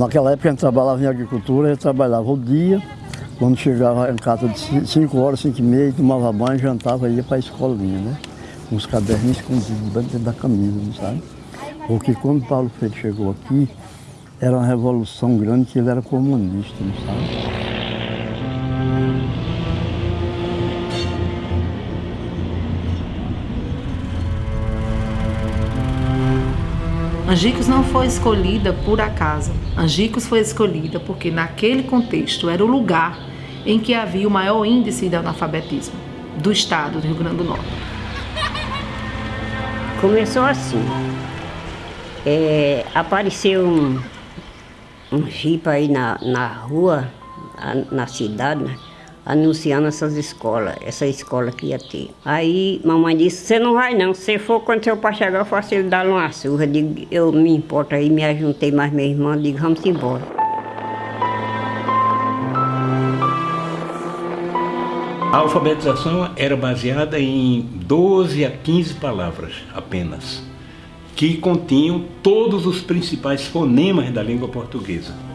Naquela época a gente trabalhava em agricultura, a gente trabalhava o dia, quando chegava em casa de 5 horas, 5 e meia, tomava banho, jantava e ia para a escolinha, né? Com os caderninhos escondidos dentro da camisa, sabe? Porque quando Paulo Freire chegou aqui, era uma revolução grande que ele era comunista, não sabe? Angicos não foi escolhida por acaso. Angicos foi escolhida porque naquele contexto era o lugar em que havia o maior índice de analfabetismo do estado do Rio Grande do Norte. Começou assim. É, apareceu um, um jipe aí na, na rua, na cidade, né? Anunciando essas escolas, essa escola que ia ter. Aí mamãe disse, você não vai não, se for quando seu pai chegar, eu faço ele dar uma surra. Digo, eu me importo aí, me ajuntei mais minha irmã, digo, vamos embora. A alfabetização era baseada em 12 a 15 palavras apenas, que continham todos os principais fonemas da língua portuguesa.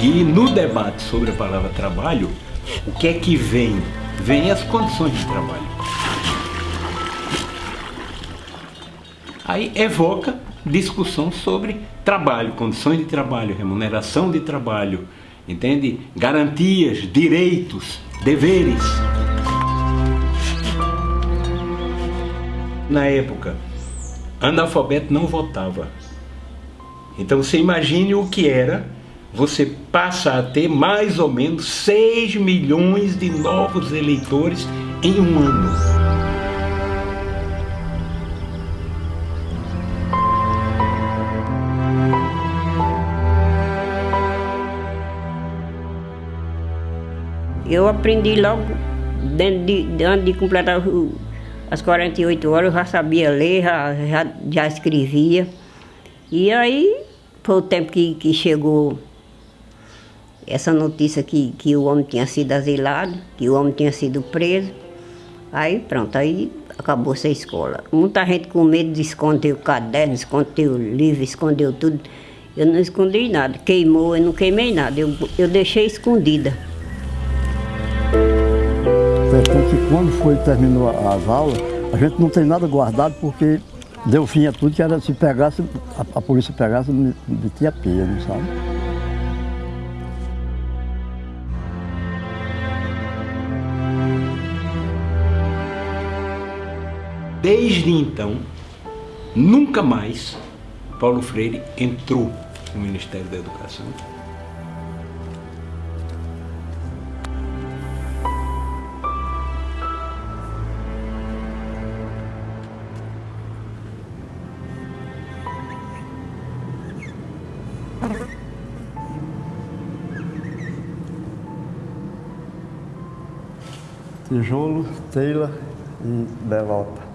E no debate sobre a palavra trabalho, o que é que vem? Vem as condições de trabalho. Aí evoca discussão sobre trabalho, condições de trabalho, remuneração de trabalho, entende? Garantias, direitos, deveres. Na época, analfabeto não votava. Então você imagine o que era você passa a ter mais ou menos 6 milhões de novos eleitores em um ano. Eu aprendi logo, dentro de, antes de completar as 48 horas, eu já sabia ler, já, já, já escrevia. E aí foi o tempo que, que chegou essa notícia que, que o homem tinha sido asilado, que o homem tinha sido preso. Aí pronto, aí acabou essa escola. Muita gente com medo de esconder o caderno, esconder o livro, escondeu tudo. Eu não escondi nada, queimou, eu não queimei nada, eu, eu deixei escondida. Que quando foi terminou as aulas, a gente não tem nada guardado porque deu fim a tudo, que era se pegasse, a, a polícia pegasse, metia pia, não sabe? Desde então, nunca mais Paulo Freire entrou no Ministério da Educação. Tijolo, Teila e Belota.